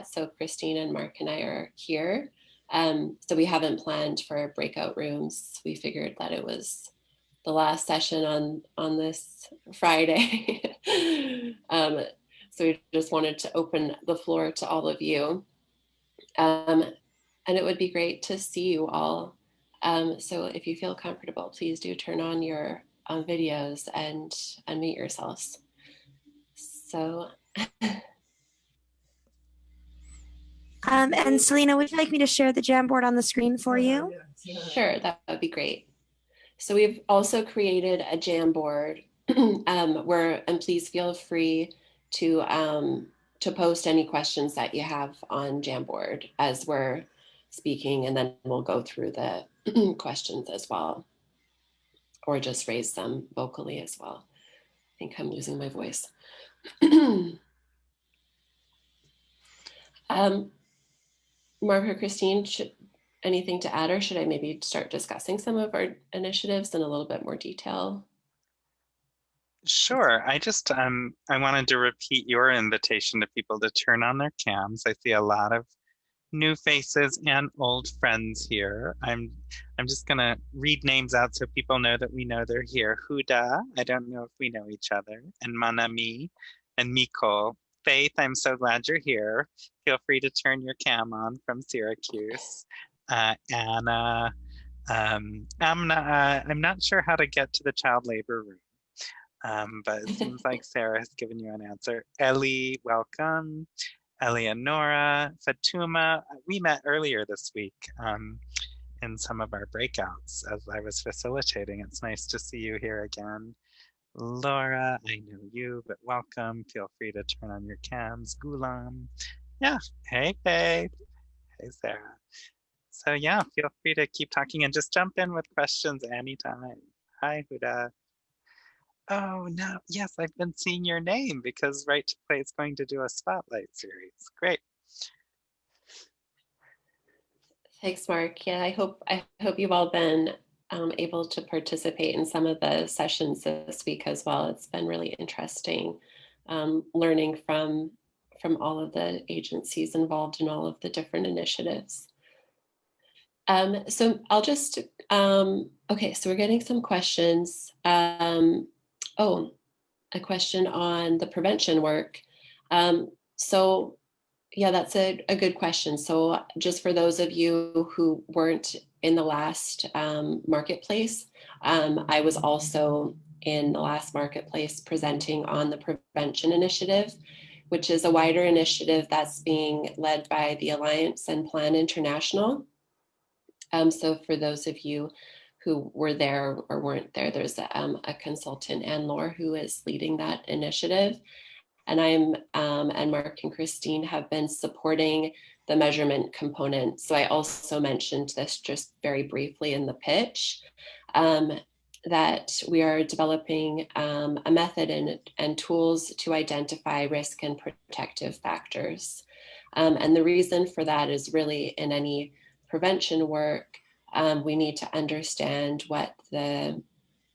that. So Christine and Mark and I are here. Um, so we haven't planned for breakout rooms. We figured that it was the last session on, on this Friday. um, so we just wanted to open the floor to all of you. Um, and it would be great to see you all. Um, so if you feel comfortable, please do turn on your um, videos and unmute yourselves. So. um, and Selena, would you like me to share the Jamboard on the screen for you? Sure, that would be great. So we've also created a Jamboard um, where, and please feel free to um, to post any questions that you have on Jamboard as we're speaking, and then we'll go through the questions as well, or just raise them vocally as well. I think I'm losing my voice. um, Mark or Christine, should, anything to add, or should I maybe start discussing some of our initiatives in a little bit more detail? Sure. I just um I wanted to repeat your invitation to people to turn on their cams. I see a lot of new faces and old friends here. I'm I'm just gonna read names out so people know that we know they're here. Huda, I don't know if we know each other, and Manami and Miko. Faith, I'm so glad you're here. Feel free to turn your cam on from Syracuse. Uh, Anna, um, Amna, uh, I'm not sure how to get to the child labor room. Um, but it seems like Sarah has given you an answer. Ellie, welcome. Eleonora, Fatuma, we met earlier this week um, in some of our breakouts as I was facilitating. It's nice to see you here again. Laura, I mm. know you, but welcome. Feel free to turn on your cams. Gulam, yeah, hey, hey, hey, Sarah. So yeah, feel free to keep talking and just jump in with questions anytime. Hi, Huda. Oh, no. Yes, I've been seeing your name because Right to Play is going to do a spotlight series. Great. Thanks, Mark. Yeah, I hope I hope you've all been um, able to participate in some of the sessions this week as well. It's been really interesting um, learning from from all of the agencies involved in all of the different initiatives. Um, so I'll just, um, okay, so we're getting some questions. Um, Oh, a question on the prevention work. Um, so yeah, that's a, a good question. So just for those of you who weren't in the last um, marketplace, um, I was also in the last marketplace presenting on the prevention initiative, which is a wider initiative that's being led by the Alliance and Plan International. Um, so for those of you who were there or weren't there. There's a, um, a consultant, Anne Laure, who is leading that initiative. And I'm, um, and Mark and Christine have been supporting the measurement component. So I also mentioned this just very briefly in the pitch, um, that we are developing um, a method and, and tools to identify risk and protective factors. Um, and the reason for that is really in any prevention work, um, we need to understand what the,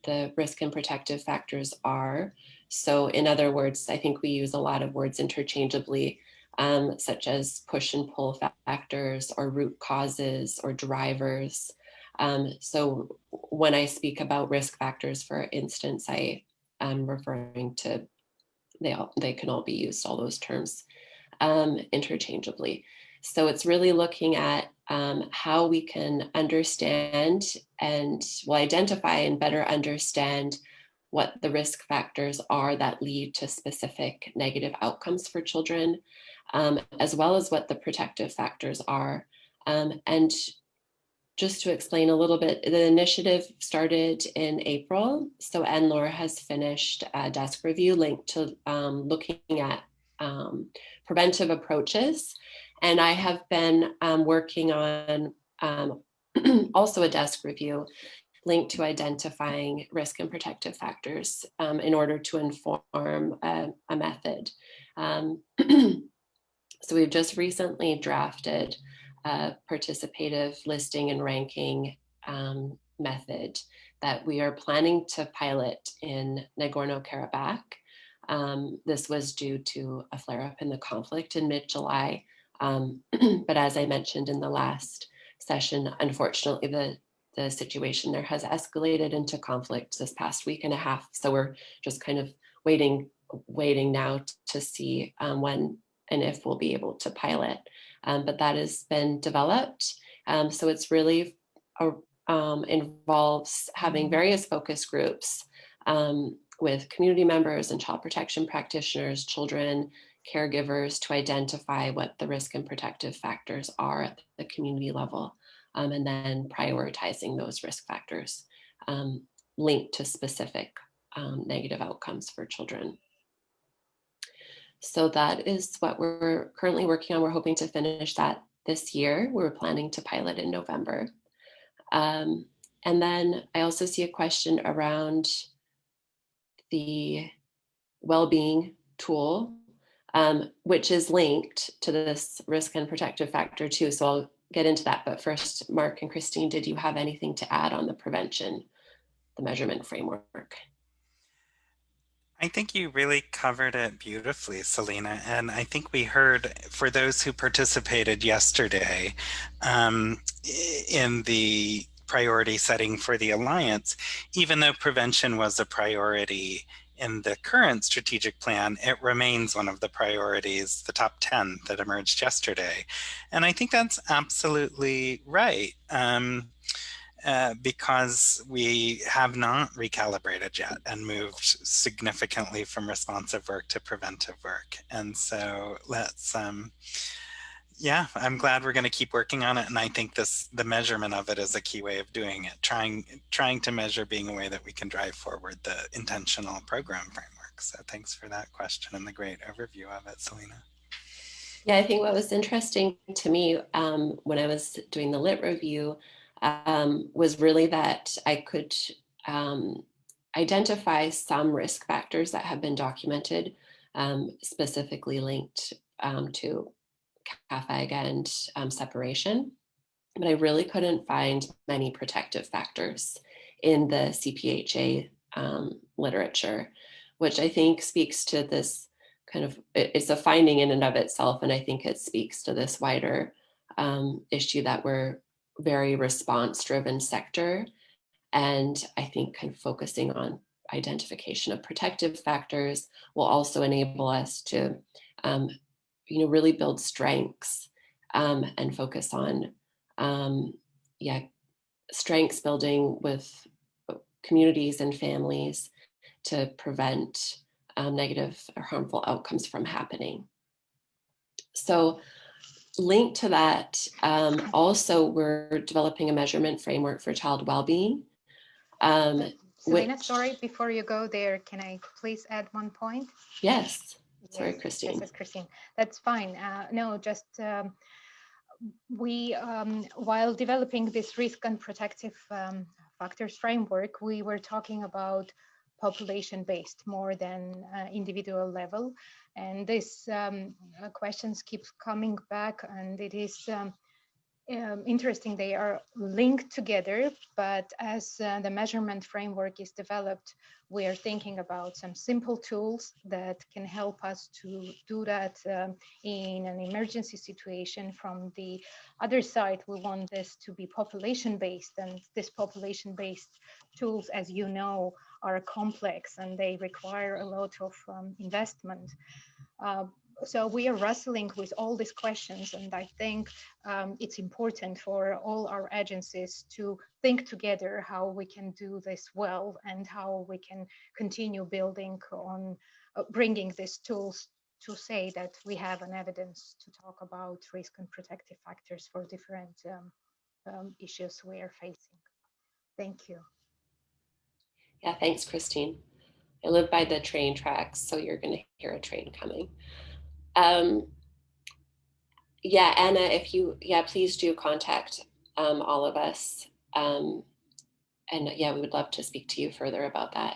the risk and protective factors are. So in other words, I think we use a lot of words interchangeably, um, such as push and pull factors or root causes or drivers. Um, so when I speak about risk factors, for instance, I am referring to, they, all, they can all be used, all those terms um, interchangeably. So it's really looking at um, how we can understand and will identify and better understand what the risk factors are that lead to specific negative outcomes for children, um, as well as what the protective factors are. Um, and just to explain a little bit, the initiative started in April. So Anne Laure has finished a desk review linked to um, looking at um, preventive approaches and I have been um, working on um, also a desk review linked to identifying risk and protective factors um, in order to inform a, a method. Um, so we've just recently drafted a participative listing and ranking um, method that we are planning to pilot in Nagorno-Karabakh. Um, this was due to a flare-up in the conflict in mid-July Um, but as I mentioned in the last session, unfortunately, the, the situation there has escalated into conflict this past week and a half. So we're just kind of waiting, waiting now to see um, when and if we'll be able to pilot. Um, but that has been developed. Um, so it's really a, um, involves having various focus groups um, with community members and child protection practitioners, children, caregivers to identify what the risk and protective factors are at the community level, um, and then prioritizing those risk factors um, linked to specific negative outcomes for children. So that is what we're currently working on. We're hoping to finish that this year. We're planning to pilot in November. Um, and then I also see a question around the well-being tool, um, which is linked to this risk and protective factor too. So I'll get into that. But first, Mark and Christine, did you have anything to add on the prevention, the measurement framework? I think you really covered it beautifully, Selena. And I think we heard, for those who participated yesterday um, in the priority setting for the Alliance, even though prevention was a priority in the current strategic plan, it remains one of the priorities, the top 10 that emerged yesterday. And I think that's absolutely right. Um, uh, because we have not recalibrated yet and moved significantly from responsive work to preventive work. And so let's, um, yeah, I'm glad we're going to keep working on it. And I think this, the measurement of it is a key way of doing it, trying, trying to measure being a way that we can drive forward the intentional program framework. So thanks for that question and the great overview of it, Selena. Yeah, I think what was interesting to me um, when I was doing the lit review um, was really that I could um, identify some risk factors that have been documented, um, specifically linked um, to CAAFAG and um, separation. But I really couldn't find many protective factors in the CPHA um, literature, which I think speaks to this kind of, it's a finding in and of itself. And I think it speaks to this wider issue that we're very response driven sector. And I think kind of focusing on identification of protective factors will also enable us to, um, you know, really build strengths um, and focus on, um, yeah, strengths building with communities and families to prevent um, negative or harmful outcomes from happening. So linked to that, um, also we're developing a measurement framework for child well-being. Um, Selena, which, sorry, before you go there, can I please add one point? Yes, sorry, yes, Christine. Yes, Christine, that's fine. Uh, no, just um, we, um, while developing this risk and protective um, factors framework, we were talking about population-based more than uh, individual level. And this um, uh, questions keep coming back and it is um, um, interesting. They are linked together, but as uh, the measurement framework is developed, we are thinking about some simple tools that can help us to do that um, in an emergency situation. From the other side, we want this to be population-based and this population-based tools, as you know, are complex and they require a lot of um, investment. Uh, so we are wrestling with all these questions and I think um, it's important for all our agencies to think together how we can do this well and how we can continue building on uh, bringing these tools to say that we have an evidence to talk about risk and protective factors for different um, um, issues we are facing. Thank you. Yeah, thanks, Christine. I live by the train tracks, so you're going to hear a train coming. Um, yeah, Anna, if you, yeah, please do contact um, all of us. Um, and yeah, we would love to speak to you further about that.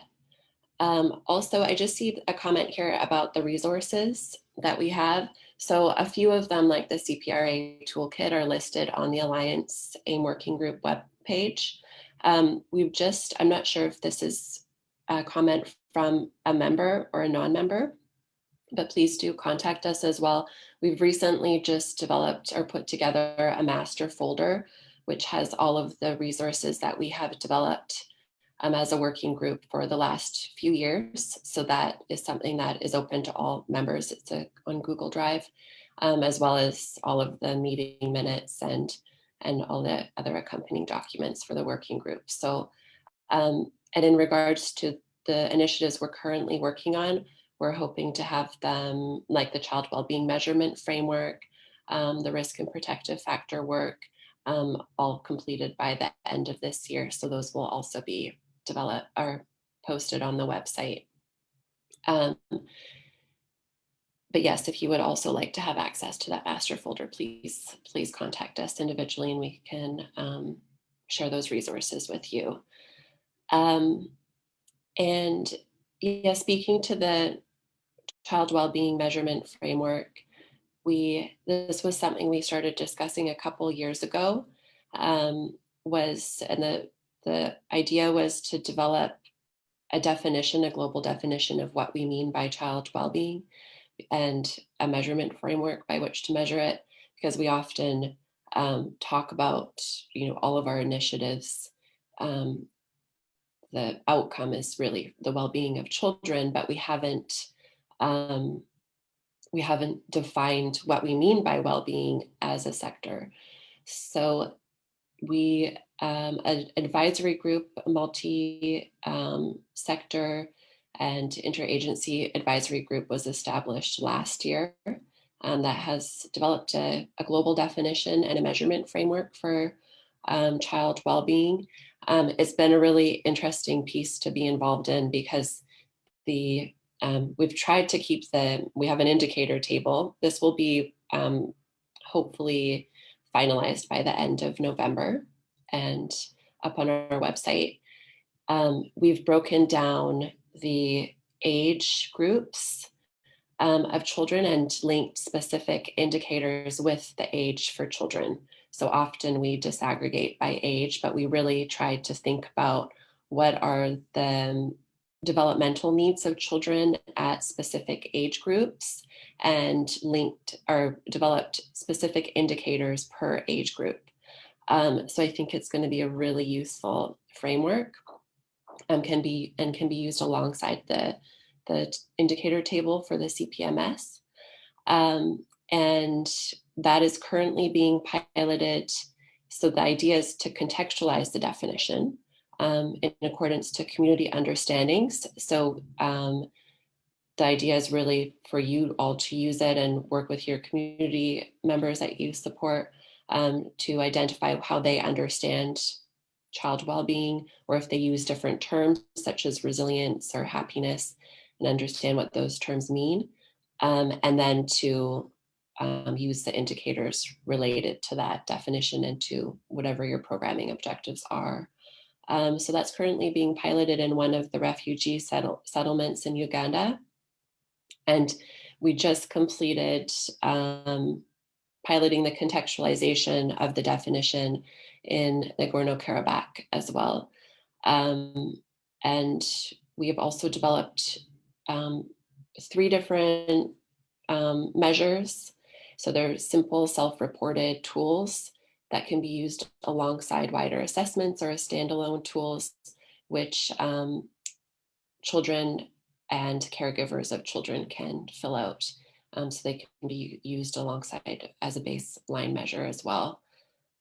Um, also, I just see a comment here about the resources that we have. So a few of them, like the CPRA toolkit, are listed on the Alliance AME Working Group webpage. Um, we've just, I'm not sure if this is a comment from a member or a non-member, but please do contact us as well. We've recently just developed or put together a master folder, which has all of the resources that we have developed um, as a working group for the last few years. So that is something that is open to all members. It's a, on Google Drive, um, as well as all of the meeting minutes and, and all the other accompanying documents for the working group. So, um, and in regards to the initiatives we're currently working on, we're hoping to have them like the child well-being measurement framework, um, the risk and protective factor work, um, all completed by the end of this year. So those will also be developed or posted on the website. Um, but yes, if you would also like to have access to that master folder, please, please contact us individually and we can um, share those resources with you. Um, and yeah, speaking to the child well-being measurement framework, we this was something we started discussing a couple years ago. Um, was and the the idea was to develop a definition, a global definition of what we mean by child well-being and a measurement framework by which to measure it, because we often um, talk about, you know, all of our initiatives. Um, the outcome is really the well-being of children, but we haven't um, we haven't defined what we mean by well-being as a sector. So we, um, an advisory group, multi-sector um, and interagency advisory group was established last year um, that has developed a, a, global definition and a measurement framework for um, child well-being. Um, it's been a really interesting piece to be involved in because the um, we've tried to keep the, we have an indicator table. This will be um, hopefully finalized by the end of November and up on our website. Um, we've broken down the age groups um, of children and linked specific indicators with the age for children. So often we disaggregate by age, but we really tried to think about what are the developmental needs of children at specific age groups and linked or developed specific indicators per age group. Um, so I think it's going to be a really useful framework um, can be and can be used alongside the, the indicator table for the CPMS. Um, and that is currently being piloted. So the idea is to contextualize the definition um, in accordance to community understandings. So um, the idea is really for you all to use it and work with your community members that you support um, to identify how they understand child well-being or if they use different terms such as resilience or happiness and understand what those terms mean um, and then to um, use the indicators related to that definition and to whatever your programming objectives are. Um, so that's currently being piloted in one of the refugee settle settlements in Uganda. And we just completed um, piloting the contextualization of the definition in Nagorno-Karabakh as well. Um, and we have also developed um, three different um, measures. So they're simple self-reported tools that can be used alongside wider assessments or as standalone tools, which um, children and caregivers of children can fill out. Um, so they can be used alongside as a baseline measure as well.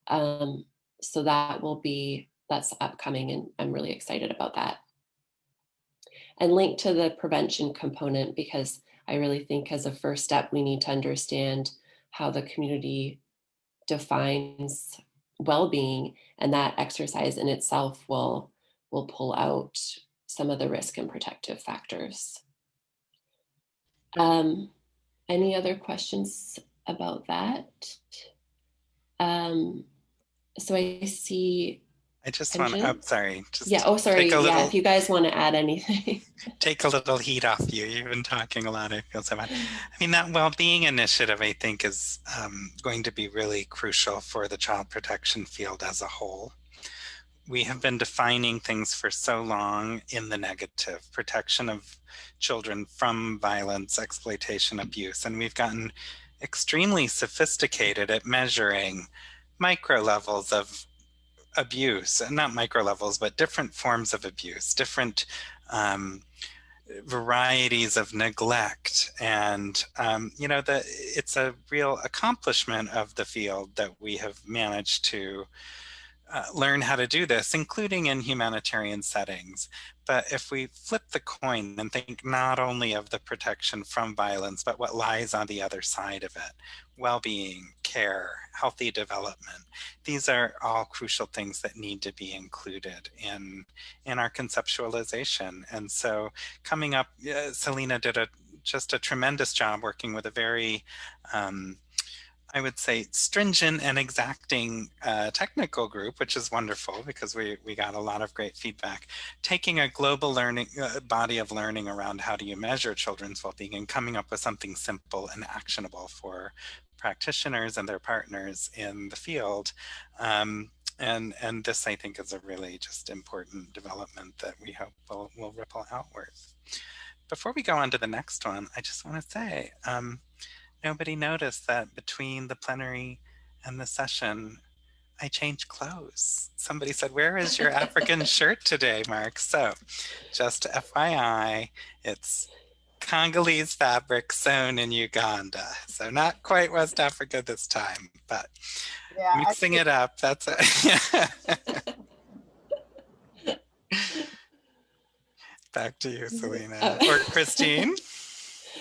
Um, so that will be, that's upcoming and I'm really excited about that. And linked to the prevention component because I really think as a first step, we need to understand how the community defines well-being and that exercise in itself will, will pull out some of the risk and protective factors. Um, any other questions about that? Um, so I see. I just want to, oh, sorry. Just yeah, oh, sorry. Yeah, little, if you guys want to add anything. take a little heat off you. You've been talking a lot. I feel so bad. I mean, that well-being initiative, I think, is um, going to be really crucial for the child protection field as a whole. we have been defining things for so long in the negative, protection of children from violence, exploitation, abuse, and we've gotten extremely sophisticated at measuring micro levels of abuse, not micro levels, but different forms of abuse, different um, varieties of neglect. And, um, you know, the, it's a real accomplishment of the field that we have managed to uh, learn how to do this, including in humanitarian settings. But if we flip the coin and think not only of the protection from violence, but what lies on the other side of it, well-being, care, healthy development, these are all crucial things that need to be included in, in our conceptualization. And so coming up, uh, Selena did a just a tremendous job working with a very um, I would say, stringent and exacting uh, technical group, which is wonderful because we, we got a lot of great feedback. Taking a global learning uh, body of learning around how do you measure children's well-being and coming up with something simple and actionable for practitioners and their partners in the field. Um, and, and this, I think, is a really just important development that we hope will, will ripple outwards. Before we go on to the next one, I just want to say, um, nobody noticed that between the plenary and the session, I changed clothes. Somebody said, where is your African shirt today, Mark? So just FYI, it's Congolese fabric sewn in Uganda. So not quite West Africa this time, but yeah, mixing it up, that's it. Back to you, Selena. Oh. or Christine.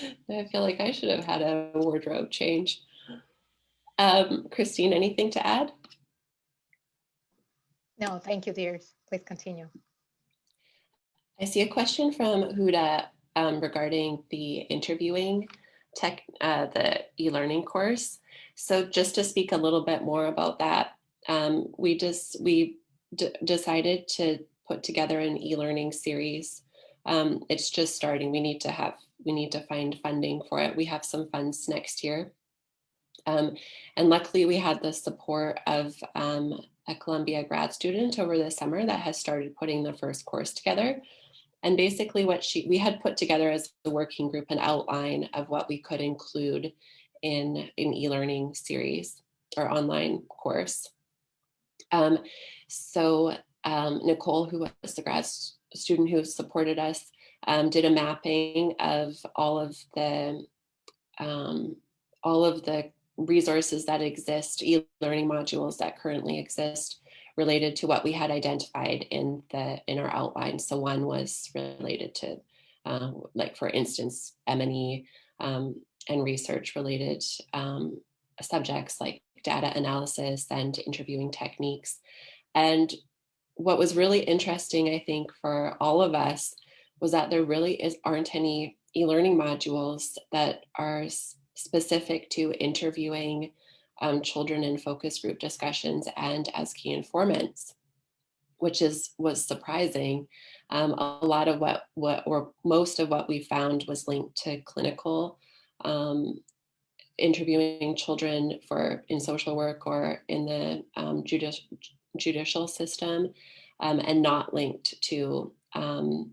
I feel like I should have had a wardrobe change. Um, Christine, anything to add? No, thank you, dears. Please continue. I see a question from Huda um, regarding the interviewing tech, uh, the e-learning course. So just to speak a little bit more about that, um, we just we decided to put together an e-learning series. Um, it's just starting. We need to have we need to find funding for it. We have some funds next year. Um, and luckily we had the support of um, a Columbia grad student over the summer that has started putting the first course together. And basically what she, we had put together as a working group an outline of what we could include in an e-learning series or online course. Um, so um, Nicole, who was the grad student who supported us, um, did a mapping of all of the um, all of the resources that exist, e-learning modules that currently exist related to what we had identified in the in our outline. So one was related to, um, like for instance, M&E um, and research related um, subjects like data analysis and interviewing techniques. And what was really interesting, I think, for all of us was that there really is, aren't any e-learning modules that are specific to interviewing um, children in focus group discussions and as key informants, which is was surprising. Um, a lot of what, what, or most of what we found was linked to clinical um, interviewing children for in social work or in the um, judici judicial system um, and not linked to um,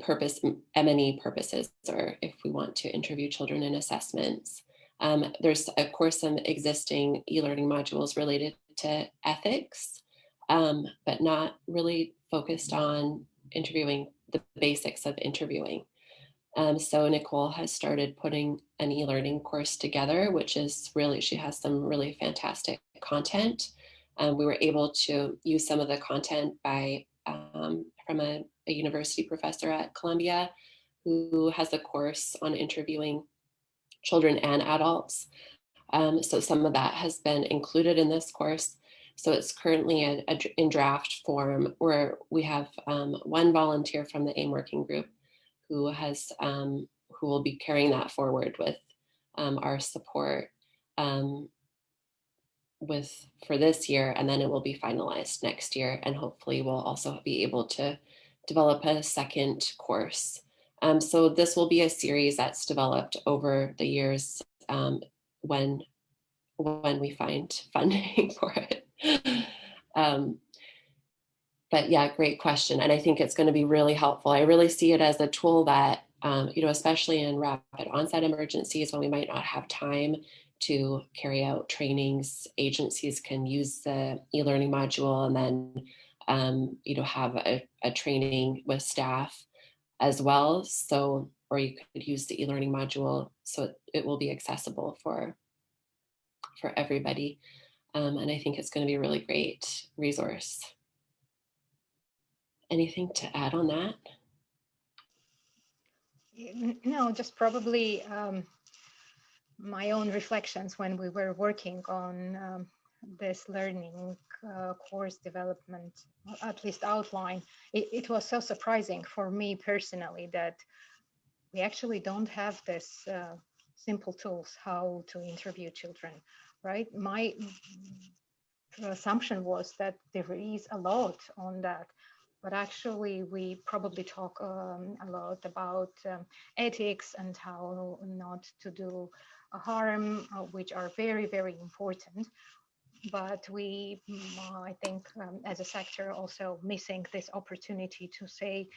purpose, M&E purposes, or if we want to interview children in assessments. Um, there's of course some existing e-learning modules related to ethics, um, but not really focused on interviewing the basics of interviewing. Um, so Nicole has started putting an e-learning course together, which is really, she has some really fantastic content. Um, we were able to use some of the content by um, from a, a, university professor at Columbia who has a course on interviewing children and adults. Um, so some of that has been included in this course. So it's currently a, a, in draft form where we have um, one volunteer from the AME working group who has um, who will be carrying that forward with um, our support um, with for this year and then it will be finalized next year and hopefully we'll also be able to develop a second course. Um, so this will be a series that's developed over the years um, when when we find funding for it. Um, but yeah, great question. And I think it's going to be really helpful. I really see it as a tool that, um, you know, especially in rapid onset emergencies when we might not have time to carry out trainings, agencies can use the e-learning module and then, um, you know, have a, a training with staff as well. So, or you could use the e-learning module so it, it will be accessible for, for everybody. Um, and I think it's going to be a really great resource. Anything to add on that? No, just probably um, my own reflections when we were working on um, this learning uh, course development, at least outline. It, it, was so surprising for me personally that we actually don't have this uh, simple tools how to interview children, right? My assumption was that there is a lot on that but actually we probably talk um, a lot about um, ethics and how not to do harm, uh, which are very, very important. But we, mm, I think, um, as a sector, also missing this opportunity to say,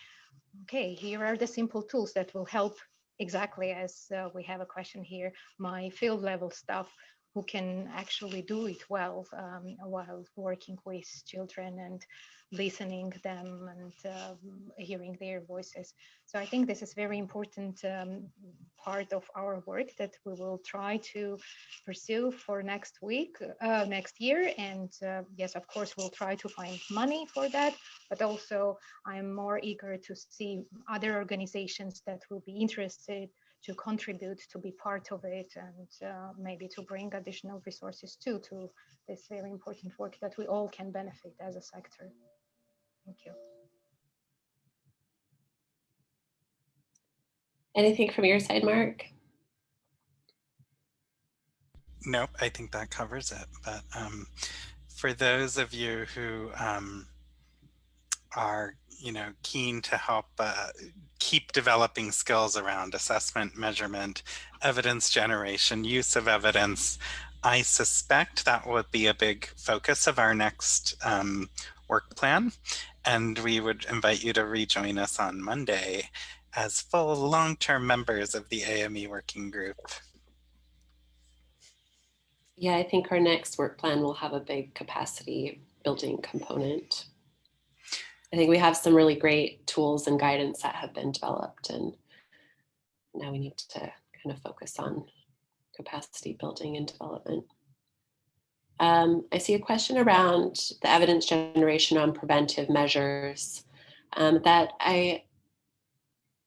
okay, here are the simple tools that will help exactly as uh, we have a question here, my field level stuff who can actually do it well um, while working with children and listening them and um, hearing their voices. So I think this is very important um, part of our work that we will try to pursue for next week, uh, next year. And uh, yes, of course, we'll try to find money for that, but also I'm more eager to see other organizations that will be interested to contribute to be part of it and uh, maybe to bring additional resources too to this very important work that we all can benefit as a sector. Thank you. Anything from your side, Mark? Nope, I think that covers it. But um, for those of you who um, are, you know, keen to help uh, keep developing skills around assessment, measurement, evidence generation, use of evidence, I suspect that would be a big focus of our next um, work plan and we would invite you to rejoin us on Monday as full long-term members of the AME working group. Yeah, I think our next work plan will have a big capacity building component. I think we have some really great tools and guidance that have been developed and now we need to kind of focus on capacity building and development. Um, I see a question around the evidence generation on preventive measures um, that I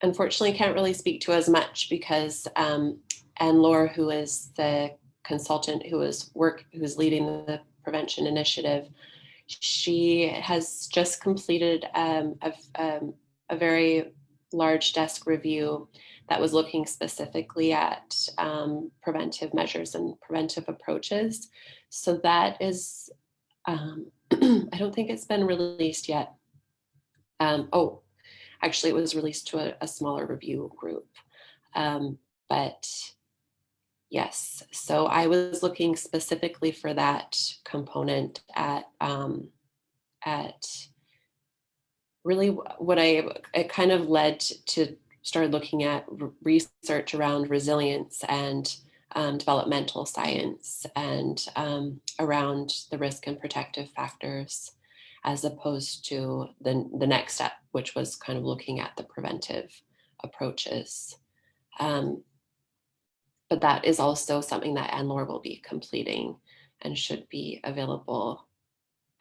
unfortunately can't really speak to as much because um, Anne Laure, who is the consultant who is work who is leading the prevention initiative, she has just completed um, a, um, a very large desk review that was looking specifically at um, preventive measures and preventive approaches. So that is, um, I don't think it's been released yet. Um, oh, actually it was released to a, a smaller review group. Um, but yes, so I was looking specifically for that component at, um, at really what I, it kind of led to start looking at research around resilience and um, developmental science and um, around the risk and protective factors as opposed to the, the next step, which was kind of looking at the preventive approaches. Um, but that is also something that Laure will be completing and should be available,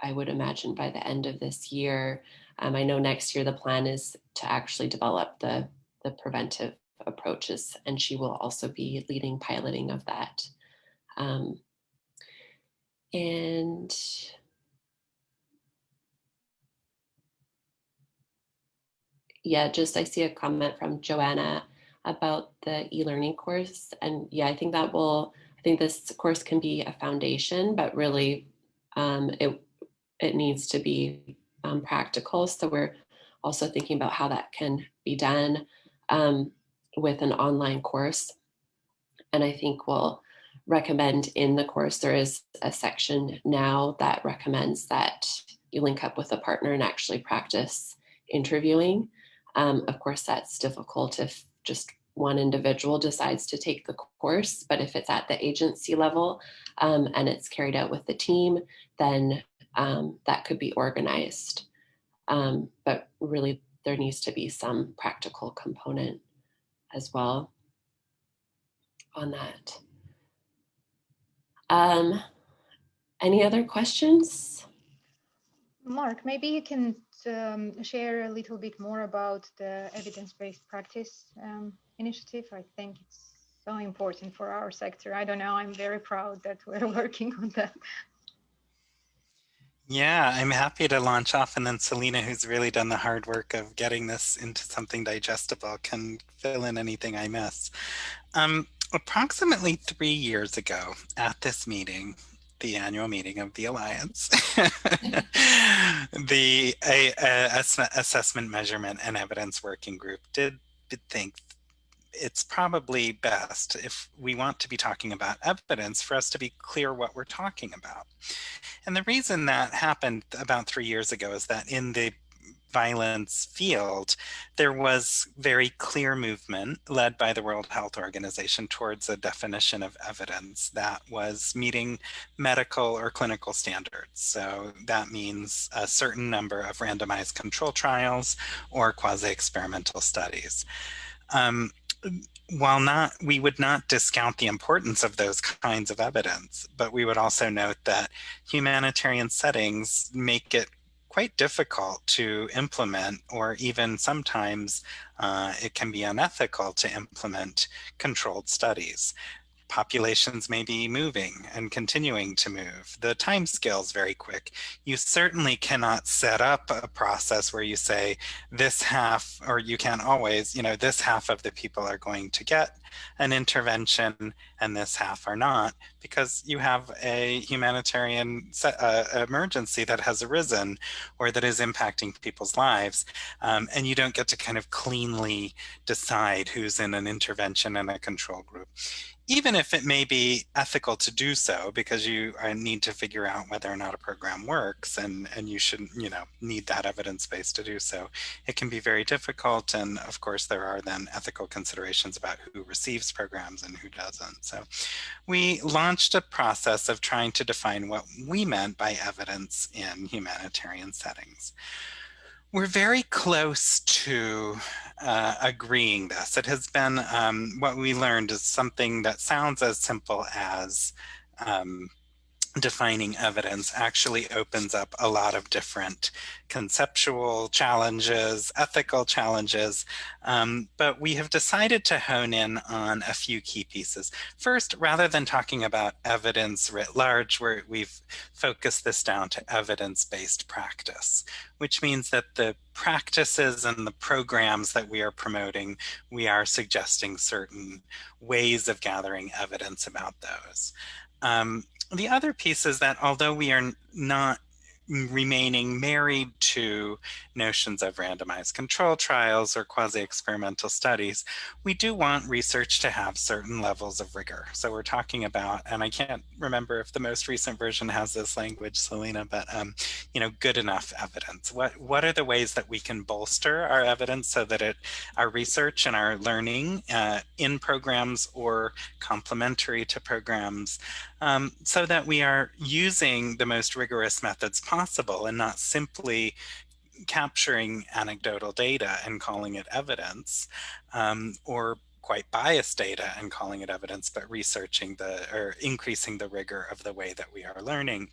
I would imagine, by the end of this year. Um, I know next year the plan is to actually develop the, the preventive approaches, and she will also be leading piloting of that. Um, and yeah, just I see a comment from Joanna about the e-learning course. And yeah, I think that will, I think this course can be a foundation, but really um, it, it needs to be um, practical. So we're also thinking about how that can be done. Um, with an online course. And I think we'll recommend in the course, there is a section now that recommends that you link up with a partner and actually practice interviewing. Um, of course, that's difficult if just one individual decides to take the course, but if it's at the agency level um, and it's carried out with the team, then um, that could be organized. Um, but really, there needs to be some practical component as well on that. Um, any other questions? Mark, maybe you can um, share a little bit more about the evidence-based practice um, initiative. I think it's so important for our sector. I don't know, I'm very proud that we're working on that. Yeah, I'm happy to launch off and then Selena, who's really done the hard work of getting this into something digestible, can fill in anything I miss. Um, approximately three years ago at this meeting, the annual meeting of the Alliance, the a, a, Assessment Measurement and Evidence Working Group did, did think it's probably best if we want to be talking about evidence for us to be clear what we're talking about. And the reason that happened about three years ago is that in the violence field, there was very clear movement led by the World Health Organization towards a definition of evidence that was meeting medical or clinical standards. So that means a certain number of randomized control trials or quasi-experimental studies. Um, while not, we would not discount the importance of those kinds of evidence, but we would also note that humanitarian settings make it quite difficult to implement or even sometimes uh, it can be unethical to implement controlled studies populations may be moving and continuing to move. The time scale is very quick. You certainly cannot set up a process where you say this half, or you can't always, you know, this half of the people are going to get an intervention and this half are not because you have a humanitarian uh, emergency that has arisen or that is impacting people's lives um, and you don't get to kind of cleanly decide who's in an intervention and a control group even if it may be ethical to do so because you uh, need to figure out whether or not a program works and, and you should, you know, need that evidence base to do so. It can be very difficult. And of course, there are then ethical considerations about who receives programs and who doesn't. So we launched a process of trying to define what we meant by evidence in humanitarian settings. We're very close to uh, agreeing this. It has been um, what we learned is something that sounds as simple as um, defining evidence actually opens up a lot of different conceptual challenges, ethical challenges, um, but we have decided to hone in on a few key pieces. First, rather than talking about evidence writ large, where we've focused this down to evidence-based practice, which means that the practices and the programs that we are promoting, we are suggesting certain ways of gathering evidence about those. Um, the other piece is that although we are not remaining married to notions of randomized control trials or quasi-experimental studies, we do want research to have certain levels of rigor. So we're talking about, and I can't remember if the most recent version has this language, Selena, but um, you know, good enough evidence. What what are the ways that we can bolster our evidence so that it, our research and our learning uh, in programs or complementary to programs, um, so that we are using the most rigorous methods possible possible and not simply capturing anecdotal data and calling it evidence um, or quite biased data and calling it evidence, but researching the or increasing the rigor of the way that we are learning,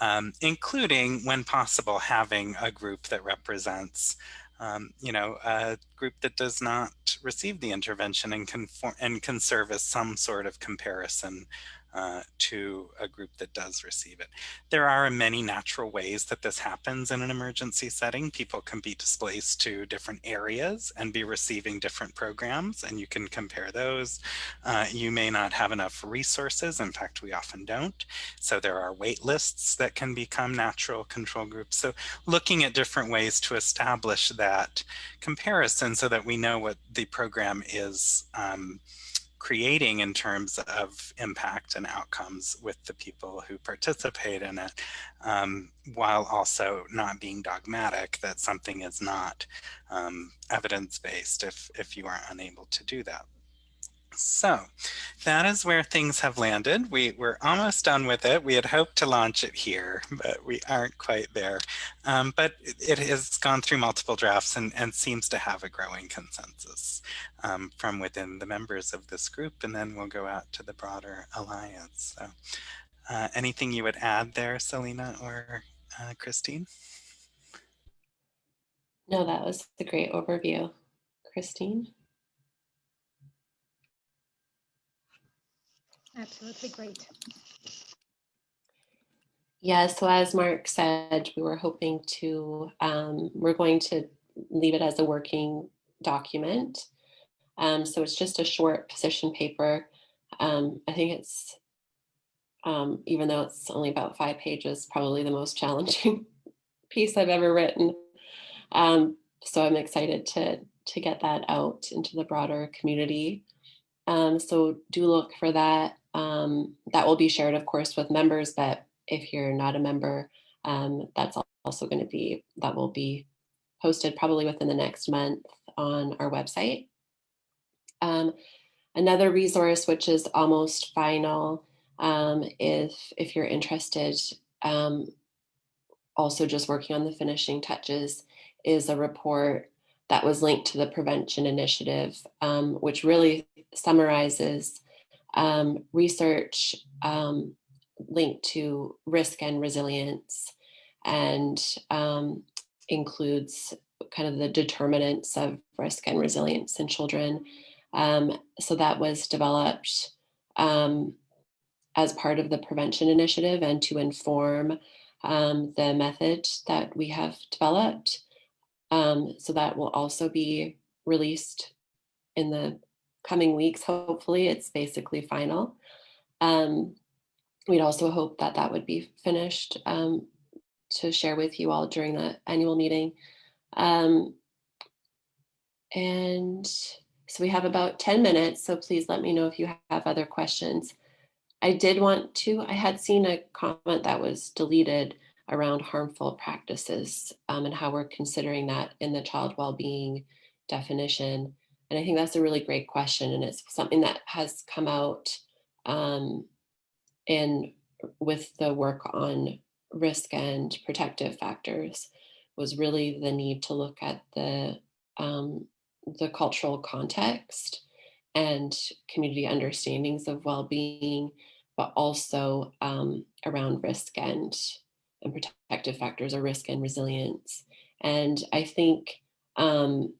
um, including when possible having a group that represents um, you know, a group that does not receive the intervention and, conform, and can serve as some sort of comparison uh, to a group that does receive it. There are many natural ways that this happens in an emergency setting. People can be displaced to different areas and be receiving different programs and you can compare those. Uh, you may not have enough resources. In fact, we often don't. So there are wait lists that can become natural control groups. So looking at different ways to establish that comparison so that we know what the program is um, creating in terms of impact and outcomes with the people who participate in it, um, while also not being dogmatic that something is not um, evidence-based if, if you are unable to do that. So that is where things have landed. We, we're almost done with it. We had hoped to launch it here, but we aren't quite there. Um, but it, has gone through multiple drafts and, and seems to have a growing consensus um, from within the members of this group. And then we'll go out to the broader alliance. So uh, anything you would add there, Selena or uh, Christine? No, that was a great overview. Christine? Absolutely great. Yeah, so as Mark said, we were hoping to, um, we're going to leave it as a working document. Um, so it's just a short position paper. Um, I think it's, um, even though it's only about five pages, probably the most challenging piece I've ever written. Um, so I'm excited to, to get that out into the broader community. Um, so do look for that. Um, that will be shared, of course, with members, but if you're not a member, that's also going to be, that will be posted probably within the next month on our website. Um, another resource, which is almost final, um, if, if you're interested, um, also just working on the finishing touches, is a report that was linked to the prevention initiative, um, which really summarizes um, research um, linked to risk and resilience and includes kind of the determinants of risk and resilience in children. Um, so that was developed um, as part of the prevention initiative and to inform um, the method that we have developed. so that will also be released in the coming weeks, hopefully it's basically final. Um, we'd also hope that that would be finished um, to share with you all during the annual meeting. Um, and so we have about 10 minutes, so please let me know if you have other questions. I did want to, I had seen a comment that was deleted around harmful practices um, and how we're considering that in the child well-being definition. And I think that's a really great question. And it's something that has come out um, in with the work on risk and protective factors was really the need to look at the um, the cultural context and community understandings of well-being, but also um, around risk and and protective factors or risk and resilience. And I think um,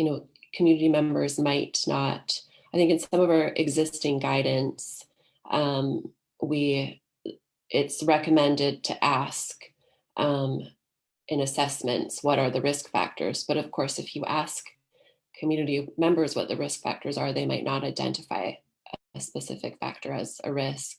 you know, community members might not, I think in some of our existing guidance, um, we, it's recommended to ask um, in assessments, what are the risk factors? But of course, if you ask community members what the risk factors are, they might not identify a specific factor as a risk.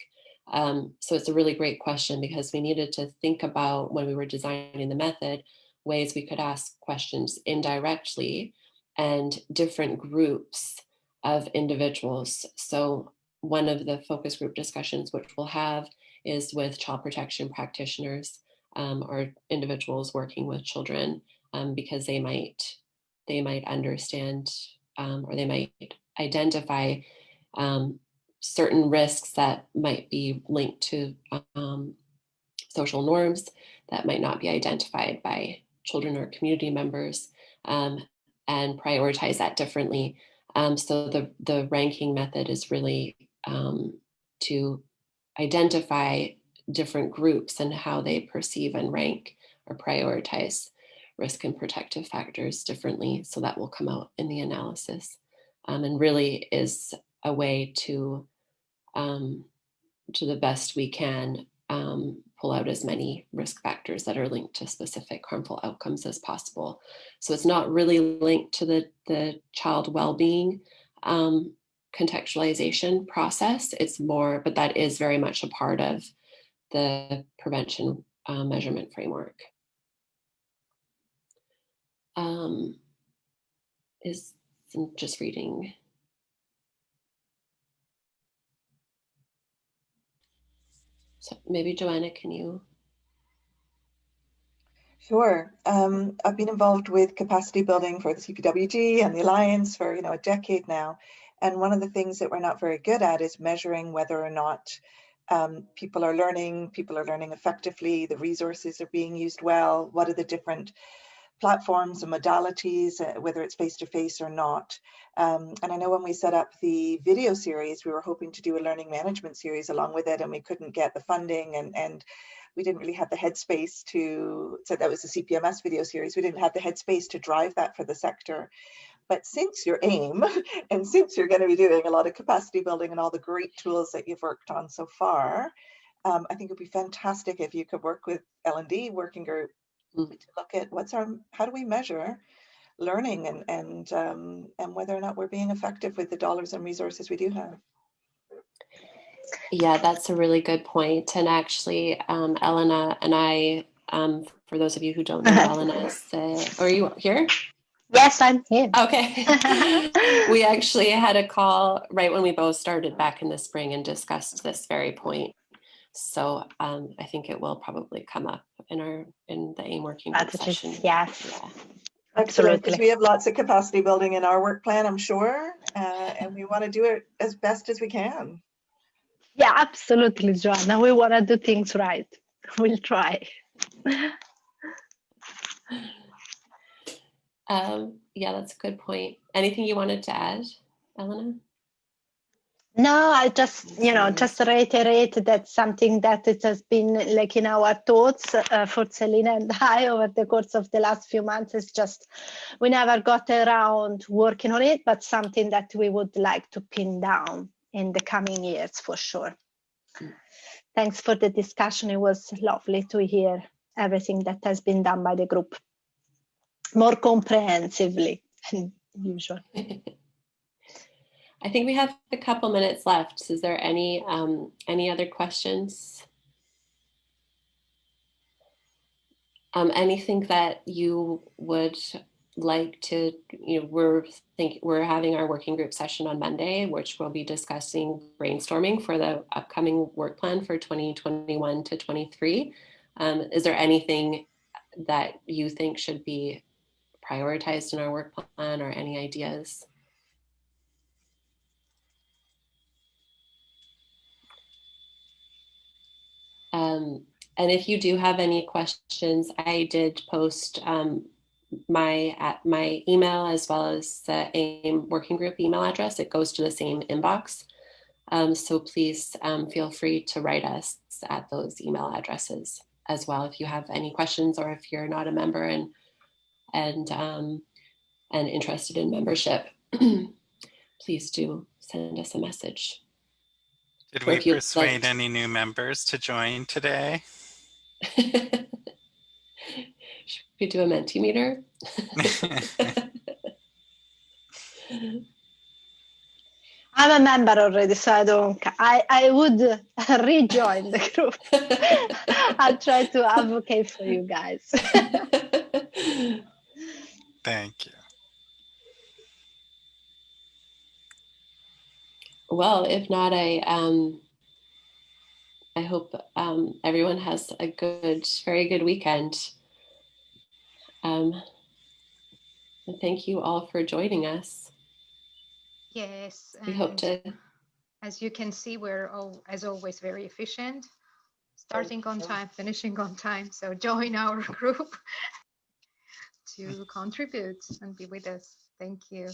Um, so it's a really great question because we needed to think about when we were designing the method, ways we could ask questions indirectly and different groups of individuals. So one of the focus group discussions which we'll have is with child protection practitioners um, or individuals working with children um, because they might they might understand um, or they might identify um, certain risks that might be linked to um, social norms that might not be identified by children or community members um, and prioritize that differently. So the, the ranking method is really to identify different groups and how they perceive and rank or prioritize risk and protective factors differently. So that will come out in the analysis um, and really is a way to, um, to the best we can, um, pull out as many risk factors that are linked to specific harmful outcomes as possible. So it's not really linked to the, the child well-being um, contextualization process. It's more, but that is very much a part of the prevention uh, measurement framework. Um, is I'm just reading. So maybe Joanna, can you? Sure. Um, I've been involved with capacity building for the CPWG and the Alliance for you know a decade now. And one of the things that we're not very good at is measuring whether or not um, people are learning, people are learning effectively, the resources are being used well, what are the different platforms and modalities, uh, whether it's face-to-face -face or not. Um, and I know when we set up the video series, we were hoping to do a learning management series along with it and we couldn't get the funding and, and we didn't really have the headspace to, so that was the CPMS video series, we didn't have the headspace to drive that for the sector. But since your aim, and since you're going to be doing a lot of capacity building and all the great tools that you've worked on so far, um, I think it'd be fantastic if you could work with L&D working group mm. to look at what's our, how do we measure learning and and um, and whether or not we're being effective with the dollars and resources we do have. Yeah, that's a really good point. And actually, um, Elena and I, um, for those of you who don't know, Elena is, uh, are you here? Yes, I'm here. Okay. we actually had a call right when we both started back in the spring and discussed this very point. So um, I think it will probably come up in our in the AME working group session. Yes. Yeah. Absolutely, because we have lots of capacity building in our work plan, I'm sure, uh, and we want to do it as best as we can. Yeah, absolutely, Joanna. We want to do things right. We'll try. um, yeah, that's a good point. Anything you wanted to add, Elena? No, I just, you know, just reiterate that something that it has been like in our thoughts uh, for Selina and I over the course of the last few months is just we never got around working on it, but something that we would like to pin down in the coming years for sure. Thanks for the discussion. It was lovely to hear everything that has been done by the group more comprehensively than usual. I think we have a couple minutes left. Is there any um, any other questions? Um, anything that you would like to, you know, we're think we're having our working group session on Monday, which we'll be discussing brainstorming for the upcoming work plan for 2021 to 23. Um, is there anything that you think should be prioritized in our work plan or any ideas? Um, and if you do have any questions, I did post um, my at my email as well as the AME working group email address. It goes to the same inbox. Um, so please um, feel free to write us at those email addresses as well if you have any questions or if you're not a member and and um, and interested in membership. please do send us a message. Did we persuade like... any new members to join today? Should we do a Mentimeter? I'm a member already, so I don't. I I would rejoin the group. I'll try to advocate for you guys. Thank you. well, if not, I um, I hope um, everyone has a good, very good weekend. Um, and thank you all for joining us. Yes. We hope to. As you can see, we're all, as always, very efficient, starting on time, finishing on time. So join our group to contribute and be with us. Thank you.